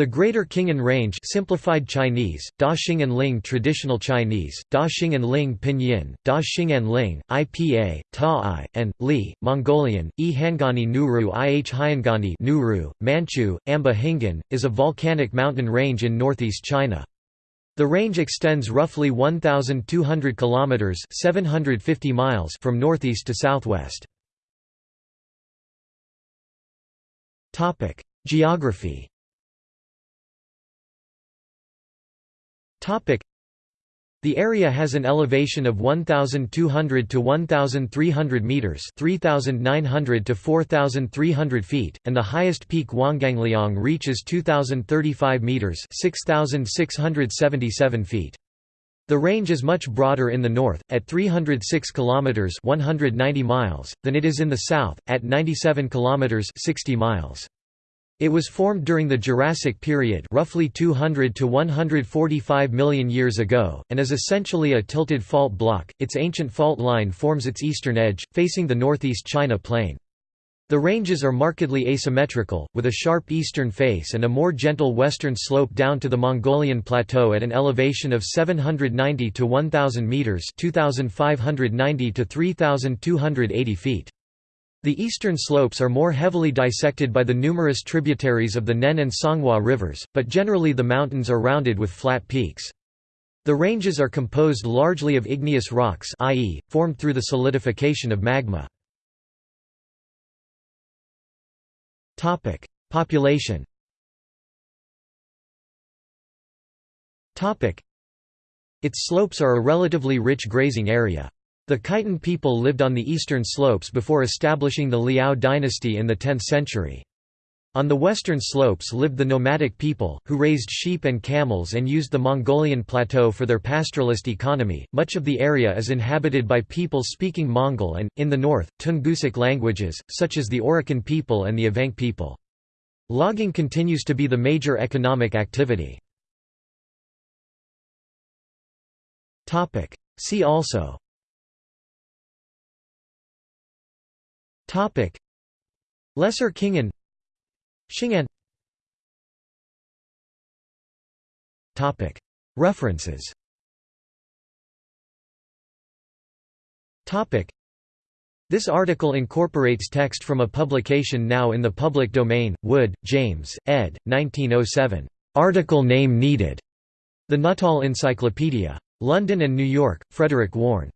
The Greater Khingan Range simplified Chinese, Da Xing'an Ling Traditional Chinese, Da Xing'an Ling Pinyin, Da Xing'an Ling, IPA, Ta I, and, Li, Mongolian, E Hangani Nuru Ih Hyangani Nuru, Manchu, Amba Hingan, is a volcanic mountain range in northeast China. The range extends roughly 1,200 kilometers (750 miles) from northeast to southwest. Topic: Geography. The area has an elevation of 1200 to 1300 meters, 3900 to 4300 feet, and the highest peak Huanggangliang reaches 2035 meters, 6677 feet. The range is much broader in the north, at 306 kilometers (190 miles), than it is in the south, at 97 kilometers (60 miles). It was formed during the Jurassic period roughly 200 to 145 million years ago, and is essentially a tilted fault block. Its ancient fault line forms its eastern edge, facing the northeast China plain. The ranges are markedly asymmetrical, with a sharp eastern face and a more gentle western slope down to the Mongolian plateau at an elevation of 790 to 1000 meters, 2590 to 3280 feet. The eastern slopes are more heavily dissected by the numerous tributaries of the Nen and Songhua rivers, but generally the mountains are rounded with flat peaks. The ranges are composed largely of igneous rocks i.e., formed through the solidification of magma. Population Its slopes are a relatively rich grazing area. The Khitan people lived on the eastern slopes before establishing the Liao dynasty in the 10th century. On the western slopes lived the nomadic people, who raised sheep and camels and used the Mongolian plateau for their pastoralist economy. Much of the area is inhabited by people speaking Mongol and, in the north, Tungusic languages, such as the Oroqen people and the Evenk people. Logging continues to be the major economic activity. See also Topic Lesser Khingan Xing'an Topic References Topic This article incorporates text from a publication now in the public domain, Wood, James, ed. 1907. Article name needed. The Nuttall Encyclopedia. London and New York, Frederick Warne.